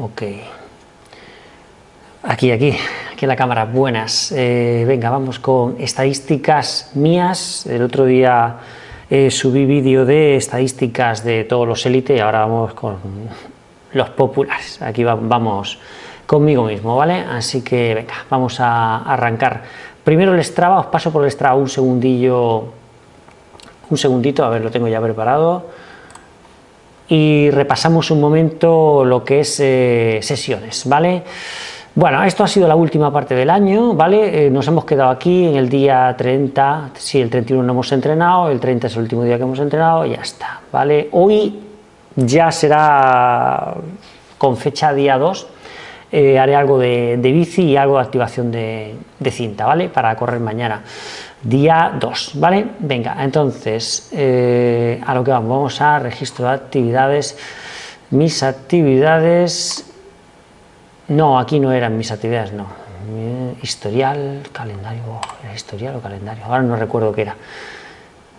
Ok. Aquí, aquí, aquí la cámara, buenas. Eh, venga, vamos con estadísticas mías. El otro día eh, subí vídeo de estadísticas de todos los élite y ahora vamos con los populares. Aquí vamos conmigo mismo, ¿vale? Así que venga, vamos a arrancar. Primero el Strava, os paso por el Strava un segundillo, un segundito, a ver, lo tengo ya preparado y repasamos un momento lo que es eh, sesiones, ¿vale? Bueno, esto ha sido la última parte del año, ¿vale? Eh, nos hemos quedado aquí en el día 30, sí, el 31 no hemos entrenado, el 30 es el último día que hemos entrenado, y ya está, ¿vale? Hoy ya será con fecha día 2, eh, haré algo de, bici y algo de activación de, de cinta, ¿vale? Para correr mañana día 2, ¿vale? Venga, entonces, eh, a lo que vamos, vamos a registro de actividades, mis actividades, no, aquí no eran mis actividades, no, historial, calendario, historial o calendario? Ahora no recuerdo qué era.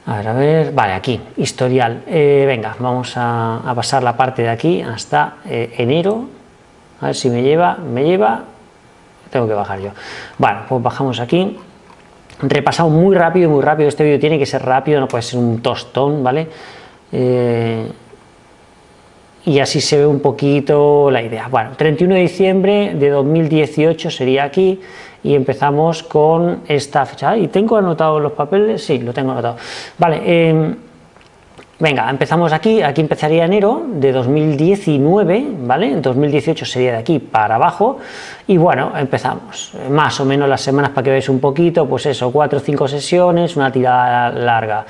A ver, a ver, vale, aquí, historial, eh, venga, vamos a, pasar la parte de aquí hasta eh, enero, a ver si me lleva, me lleva, tengo que bajar yo. Bueno, pues bajamos aquí, repasado muy rápido, muy rápido, este vídeo tiene que ser rápido, no puede ser un tostón, ¿vale? Eh, y así se ve un poquito la idea. Bueno, 31 de diciembre de 2018 sería aquí y empezamos con esta fecha. ¿Y tengo anotado los papeles? Sí, lo tengo anotado. Vale, eh, Venga, empezamos aquí, aquí empezaría enero de 2019, ¿vale? En 2018 sería de aquí para abajo y bueno, empezamos, más o menos las semanas para que veáis un poquito, pues eso, cuatro o cinco sesiones, una tirada larga.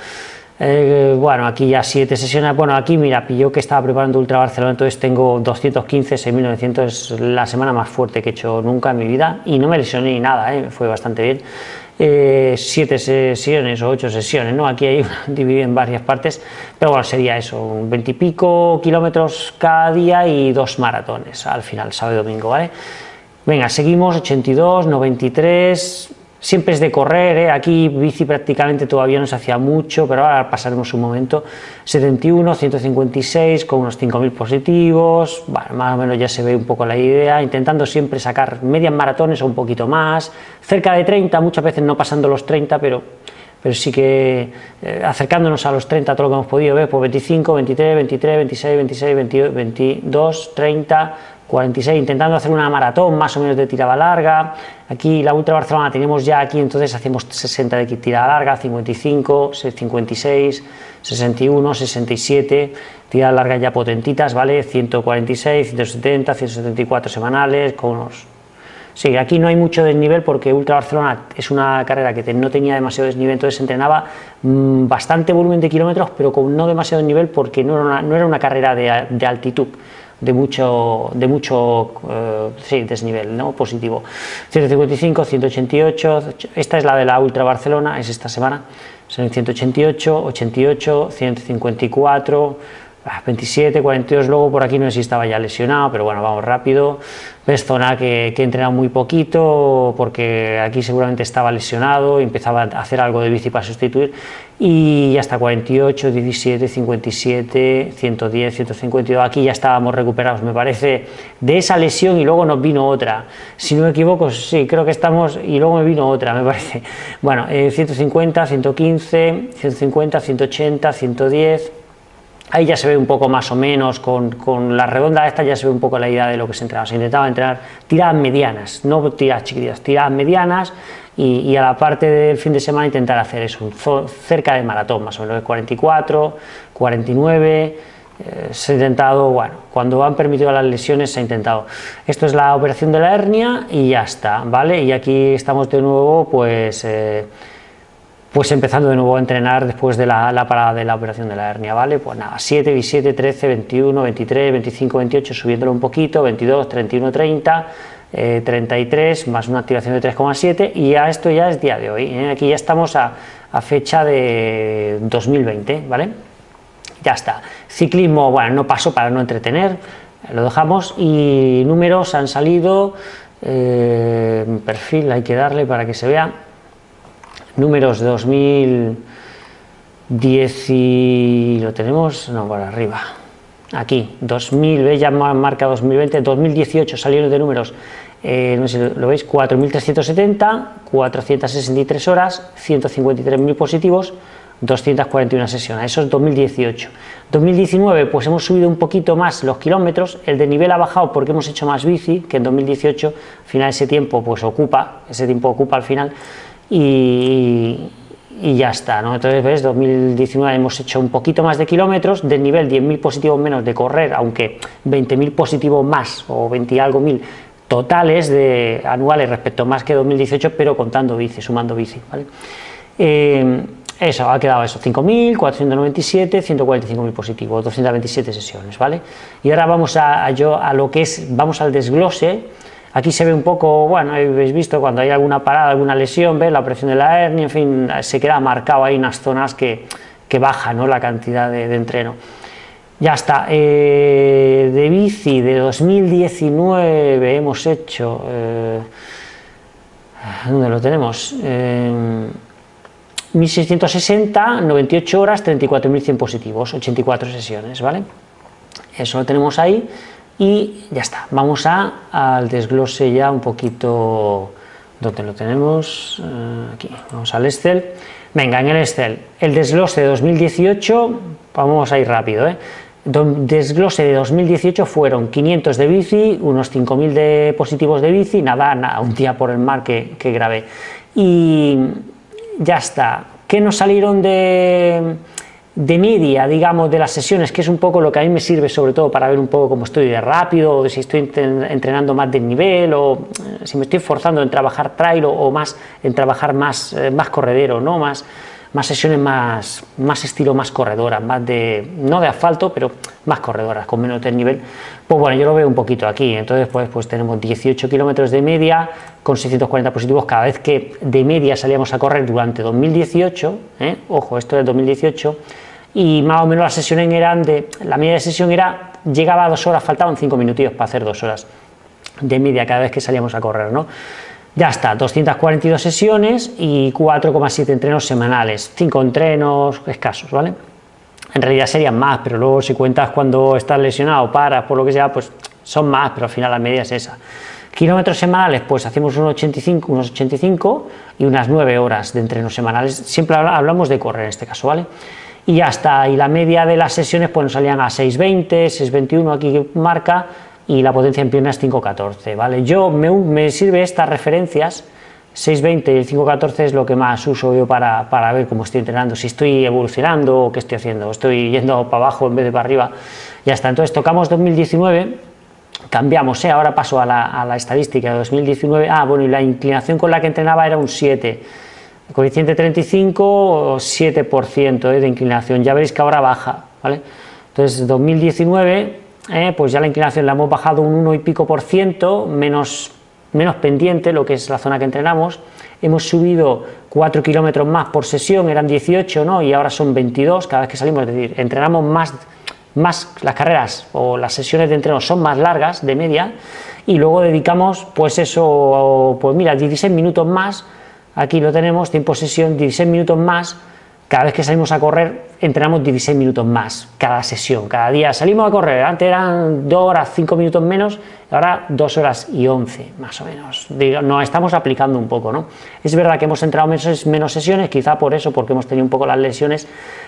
Eh, bueno, aquí ya siete sesiones, bueno, aquí mira, yo que estaba preparando Ultra Barcelona, entonces tengo 215, 6.900, es la semana más fuerte que he hecho nunca en mi vida y no me lesioné ni nada, ¿eh? fue bastante bien. Eh, siete sesiones o ocho sesiones, ¿no? Aquí hay dividido en varias partes, pero bueno, sería eso, veintipico kilómetros cada día y dos maratones al final, sábado y domingo, ¿vale? Venga, seguimos, 82, 93, siempre es de correr, ¿eh? aquí bici prácticamente todavía no se hacía mucho, pero ahora pasaremos un momento, 71, 156 con unos 5.000 positivos, bueno, más o menos ya se ve un poco la idea, intentando siempre sacar medias maratones o un poquito más, cerca de 30, muchas veces no pasando los 30, pero, pero sí que eh, acercándonos a los 30 todo lo que hemos podido ver, pues 25, 23, 23, 26, 26, 22, 22 30, 46, intentando hacer una maratón más o menos de tirada larga, aquí la Ultra Barcelona tenemos ya aquí, entonces hacemos 60 de tirada larga, 55, 56, 61, 67, tirada larga ya potentitas, ¿vale? 146, 170, 174 semanales, con unos... Sí, aquí no hay mucho desnivel porque Ultra Barcelona es una carrera que no tenía demasiado desnivel, entonces entrenaba mm, bastante volumen de kilómetros, pero con no demasiado desnivel porque no era una, no era una carrera de altitud de mucho, de mucho eh, sí, desnivel ¿no? positivo. 155, 188, esta es la de la Ultra Barcelona, es esta semana, son 188, 88, 154, 27, 42, luego por aquí no sé si estaba ya lesionado, pero bueno, vamos rápido. Ves zona que, que he muy poquito, porque aquí seguramente estaba lesionado, empezaba a hacer algo de bici para sustituir, y ya está 48, 17, 57, 110, 152, aquí ya estábamos recuperados, me parece, de esa lesión y luego nos vino otra. Si no me equivoco, sí, creo que estamos, y luego me vino otra, me parece. Bueno, 150, 115, 150, 180, 110, Ahí ya se ve un poco más o menos, con, con, la redonda esta ya se ve un poco la idea de lo que se entrenaba. Se intentaba entrenar tiradas medianas, no tiradas chiquititas, tiradas medianas y, a la parte del fin de semana intentar hacer eso, cerca de maratón, más o menos de 44, 49, se ha intentado, bueno, cuando han permitido las lesiones se ha intentado. Esto es la operación de la hernia y ya está, ¿vale? Y aquí estamos de nuevo, pues... Eh, pues empezando de nuevo a entrenar después de la, parada de la operación de la hernia, ¿vale? Pues nada, 7, 17, 13, 21, 23, 25, 28, subiéndolo un poquito, 22, 31, 30, 33, más una activación de 3,7 y ya esto ya es día de hoy, ¿eh? aquí ya estamos a, fecha de 2020, ¿vale? Ya está. Ciclismo, bueno, no paso para no entretener, lo dejamos y números han salido, eh, perfil hay que darle para que se vea, números de 2010 y lo tenemos, no, para arriba, aquí, 2000, ¿veis? ya marca 2020, 2018 salieron de números, eh, no sé si lo veis, 4.370, 463 horas, 153.000 positivos, 241 sesiones, eso es 2018. 2019 pues hemos subido un poquito más los kilómetros, el de nivel ha bajado porque hemos hecho más bici, que en 2018, al final ese tiempo pues ocupa, ese tiempo ocupa al final, y, ya está. Entonces, ves, 2019 hemos hecho un poquito más de kilómetros, de nivel 10.000 positivos menos de correr, aunque 20.000 positivos más o 20 y algo mil totales anuales respecto más que 2018, pero contando bici, sumando bici, ¿vale? Eh, eso, ha quedado eso, 5.497, 145.000 positivos, 227 sesiones, ¿vale? Y ahora vamos a, yo, a lo que es, vamos al desglose, Aquí se ve un poco, bueno, habéis visto cuando hay alguna parada, alguna lesión, ¿ves? la presión de la hernia, en fin, se queda marcado ahí unas zonas que, que baja ¿no? la cantidad de, entreno. Ya está, eh, de bici de 2019 hemos hecho, eh, ¿dónde lo tenemos? 1660, 98 horas, 34.100 positivos, 84 sesiones, ¿vale? Eso lo tenemos ahí y ya está, vamos a, al desglose ya un poquito, donde lo tenemos? Eh, aquí, vamos al Excel, venga, en el Excel, el desglose de 2018, vamos a ir rápido, ¿eh? desglose de 2018 fueron 500 de bici, unos 5.000 de positivos de bici, nada, nada, un día por el mar que, que grabé, y ya está, ¿qué nos salieron de de media, digamos, de las sesiones, que es un poco lo que a mí me sirve sobre todo para ver un poco cómo estoy de rápido, o si estoy entrenando más de nivel, o eh, si me estoy forzando en trabajar trail o, más en trabajar más, eh, más corredero, ¿no? más, más sesiones más, más estilo más corredora, más de, no de asfalto, pero más corredoras, con menos de nivel, pues bueno, yo lo veo un poquito aquí, entonces pues, pues tenemos 18 kilómetros de media con 640 positivos cada vez que de media salíamos a correr durante 2018, ¿eh? ojo, esto es 2018, y más o menos las sesiones eran de, la media de sesión era, llegaba a dos horas, faltaban cinco minutillos para hacer dos horas de media cada vez que salíamos a correr, ¿no? Ya está, 242 sesiones y 4,7 entrenos semanales, 5 entrenos escasos, ¿vale? En realidad serían más, pero luego si cuentas cuando estás lesionado, paras, por lo que sea, pues son más, pero al final la media es esa. Kilómetros semanales, pues hacemos unos 85, unos 85 y unas 9 horas de entrenos semanales. Siempre hablamos de correr en este caso, ¿vale? Y ya está, y la media de las sesiones pues nos salían a 6.20, 6.21 aquí marca, y la potencia en piernas 5.14, ¿vale? Yo, me, me sirve estas referencias, 6.20 y el 5.14 es lo que más uso yo para, para, ver cómo estoy entrenando, si estoy evolucionando o qué estoy haciendo, estoy yendo para abajo en vez de para arriba, ya está, entonces tocamos 2019, cambiamos, ¿eh? ahora paso a la, a la estadística de 2019, ah, bueno, y la inclinación con la que entrenaba era un 7, coeficiente 35, 7% eh, de inclinación, ya veréis que ahora baja, ¿vale? Entonces, 2019, eh, pues ya la inclinación la hemos bajado un 1 y pico por ciento, menos, menos pendiente, lo que es la zona que entrenamos, hemos subido 4 kilómetros más por sesión, eran 18, ¿no? Y ahora son 22 cada vez que salimos, es decir, entrenamos más, más las carreras o las sesiones de entreno son más largas, de media, y luego dedicamos, pues eso, pues mira, 16 minutos más aquí lo tenemos, tiempo sesión, 16 minutos más, cada vez que salimos a correr entrenamos 16 minutos más, cada sesión, cada día salimos a correr, antes eran 2 horas 5 minutos menos, ahora 2 horas y 11 más o menos, nos estamos aplicando un poco, ¿no? Es verdad que hemos entrado menos, menos sesiones, quizá por eso, porque hemos tenido un poco las lesiones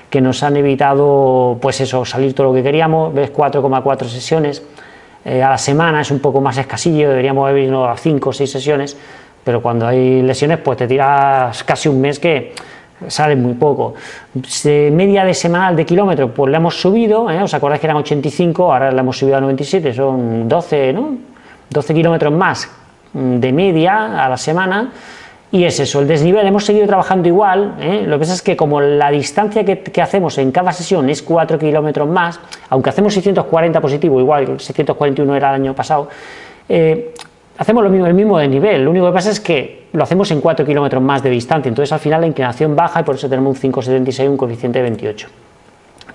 que nos han evitado, pues eso, salir todo lo que queríamos, ves 4,4 sesiones, eh, a la semana es un poco más escasillo, deberíamos haber ido a 5 o 6 sesiones, pero cuando hay lesiones pues te tiras casi un mes que sale muy poco. media de semanal de kilómetros pues la hemos subido, ¿eh? os acordáis que eran 85, ahora la hemos subido a 97, son 12, ¿no? 12 kilómetros más de media a la semana, y es eso, el desnivel, hemos seguido trabajando igual, ¿eh? lo que pasa es que como la distancia que, que hacemos en cada sesión es 4 kilómetros más, aunque hacemos 640 positivo, igual 641 era el año pasado, eh, hacemos lo mismo, el mismo de nivel, lo único que pasa es que lo hacemos en 4 kilómetros más de distancia, entonces al final la inclinación baja y por eso tenemos un 5,76, un coeficiente de 28.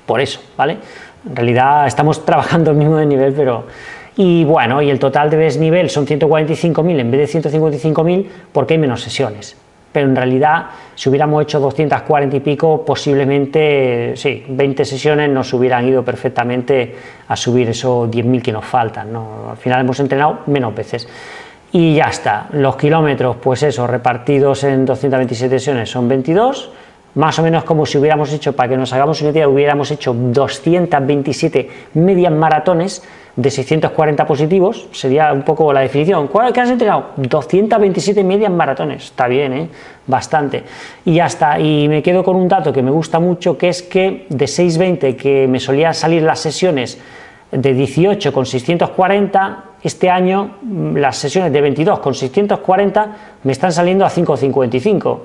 Por eso, ¿vale? En realidad estamos trabajando el mismo de nivel, pero... Y bueno, y el total de desnivel son 145.000 en vez de 155.000 porque hay menos sesiones. Pero en realidad si hubiéramos hecho 240 y pico, posiblemente, sí, 20 sesiones nos hubieran ido perfectamente a subir esos 10.000 que nos faltan, ¿no? Al final hemos entrenado menos veces. Y ya está, los kilómetros, pues eso, repartidos en 227 sesiones son 22, más o menos como si hubiéramos hecho, para que nos hagamos una idea, hubiéramos hecho 227 medias maratones, de 640 positivos, sería un poco la definición. ¿Cuál que has entrenado? 227 medias maratones, está bien, ¿eh? bastante. Y ya está, y me quedo con un dato que me gusta mucho, que es que de 620 que me solía salir las sesiones de 18 con 640, este año mm, las sesiones de 22 con 640 me están saliendo a 5.55, o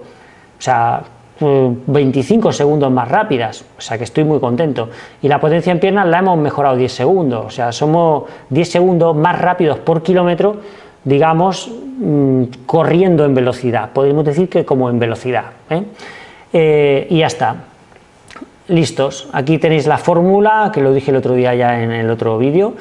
sea, 25 segundos más rápidas, o sea que estoy muy contento. Y la potencia en piernas la hemos mejorado 10 segundos, o sea, somos 10 segundos más rápidos por kilómetro, digamos, mm, corriendo en velocidad, podemos decir que como en velocidad. ¿eh? Eh, y ya está. Listos, aquí tenéis la fórmula, que lo dije el otro día ya en el otro vídeo,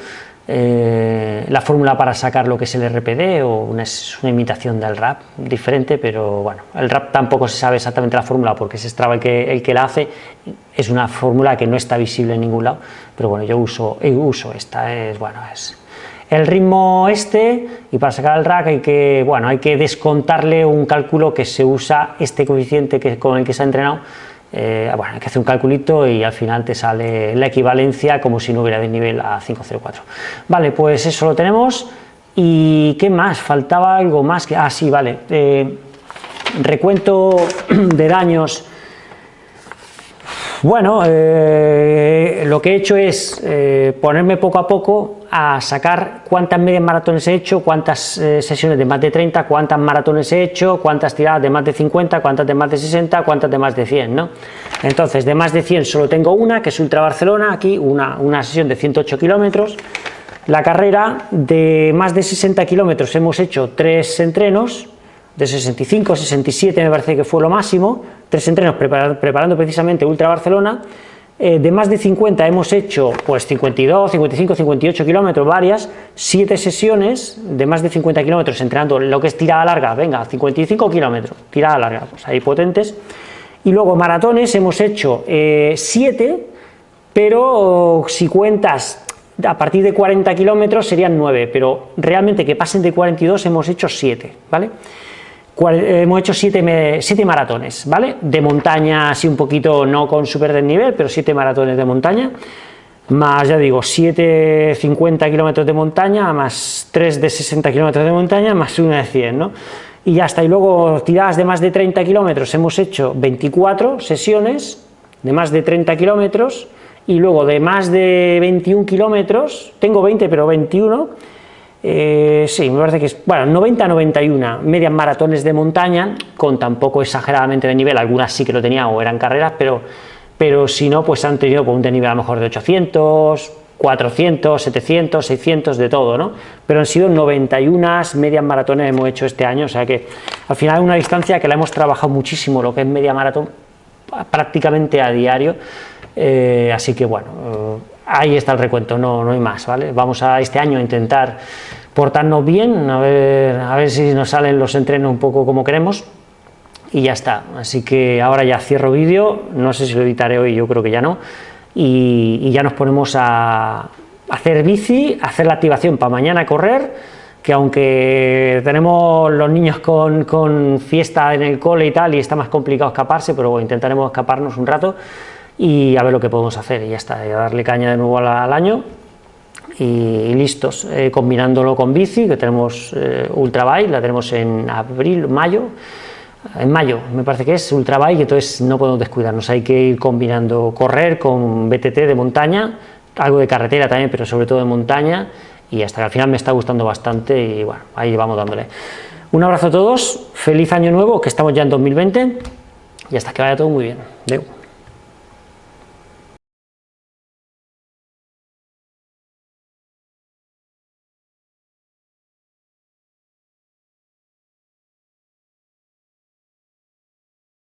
eh, la fórmula para sacar lo que es el RPD o una, es una imitación del RAP, diferente, pero bueno, el RAP tampoco se sabe exactamente la fórmula porque es Strava el que, el que la hace, es una fórmula que no está visible en ningún lado, pero bueno, yo uso, uso esta, es bueno, es el ritmo este y para sacar el RAC hay que, bueno, hay que descontarle un cálculo que se usa este coeficiente que, con el que se ha entrenado eh, bueno, hay que hacer un calculito y al final te sale la equivalencia como si no hubiera desnivel a 504. Vale, pues eso lo tenemos. ¿Y qué más? Faltaba algo más que... Ah, sí, vale. Eh, recuento de daños bueno, eh, lo que he hecho es ponerme poco a poco a sacar cuántas medias maratones he hecho, cuántas eh, sesiones de más de 30, cuántas maratones he hecho, cuántas tiradas de más de 50, cuántas de más de 60, cuántas de más de 100, ¿no? Entonces, de más de 100 solo tengo una, que es Ultra Barcelona, aquí una, una sesión de 108 kilómetros. La carrera de más de 60 kilómetros hemos hecho tres entrenos, de 65, 67 me parece que fue lo máximo, tres entrenos preparando, precisamente Ultra Barcelona, eh, de más de 50 hemos hecho pues 52, 55, 58 kilómetros, varias, siete sesiones de más de 50 kilómetros entrenando lo que es tirada larga, venga, 55 kilómetros, tirada larga, pues ahí potentes, y luego maratones hemos hecho 7, eh, pero si cuentas a partir de 40 kilómetros serían 9, pero realmente que pasen de 42 hemos hecho 7, ¿vale? Hemos hecho siete, siete, maratones, ¿vale? De montaña, así un poquito, no con súper desnivel, pero siete maratones de montaña, más, ya digo, 7 50 kilómetros de montaña, más 3 de 60 kilómetros de montaña, más una de 100, ¿no? Y ya está, y luego tiradas de más de 30 kilómetros, hemos hecho 24 sesiones de más de 30 kilómetros, y luego de más de 21 kilómetros, tengo 20, pero 21, eh, sí, me parece que es, bueno, 90-91 medias maratones de montaña, con tampoco exageradamente de nivel, algunas sí que lo tenían o eran carreras, pero, pero si no, pues han tenido un de nivel a lo mejor de 800, 400, 700, 600, de todo, ¿no? Pero han sido 91 medias maratones hemos hecho este año, o sea que al final es una distancia que la hemos trabajado muchísimo, lo que es media maratón, prácticamente a diario, eh, así que bueno ahí está el recuento, no, no hay más, ¿vale? Vamos a este año a intentar portarnos bien, a ver, a ver si nos salen los entrenos un poco como queremos y ya está, así que ahora ya cierro vídeo, no sé si lo editaré hoy, yo creo que ya no, y, ya nos ponemos a hacer bici, hacer la activación para mañana correr, que aunque tenemos los niños con, con, fiesta en el cole y tal, y está más complicado escaparse, pero bueno, intentaremos escaparnos un rato, y a ver lo que podemos hacer. Y ya está, darle caña de nuevo al, año. Y, listos, eh, combinándolo con bici, que tenemos eh, Ultra Bike, la tenemos en abril, mayo, en mayo me parece que es Ultra Bike, entonces no podemos descuidarnos, hay que ir combinando correr con BTT de montaña, algo de carretera también, pero sobre todo de montaña, y hasta que al final me está gustando bastante y bueno, ahí vamos dándole. Un abrazo a todos, feliz año nuevo, que estamos ya en 2020, y hasta que vaya todo muy bien.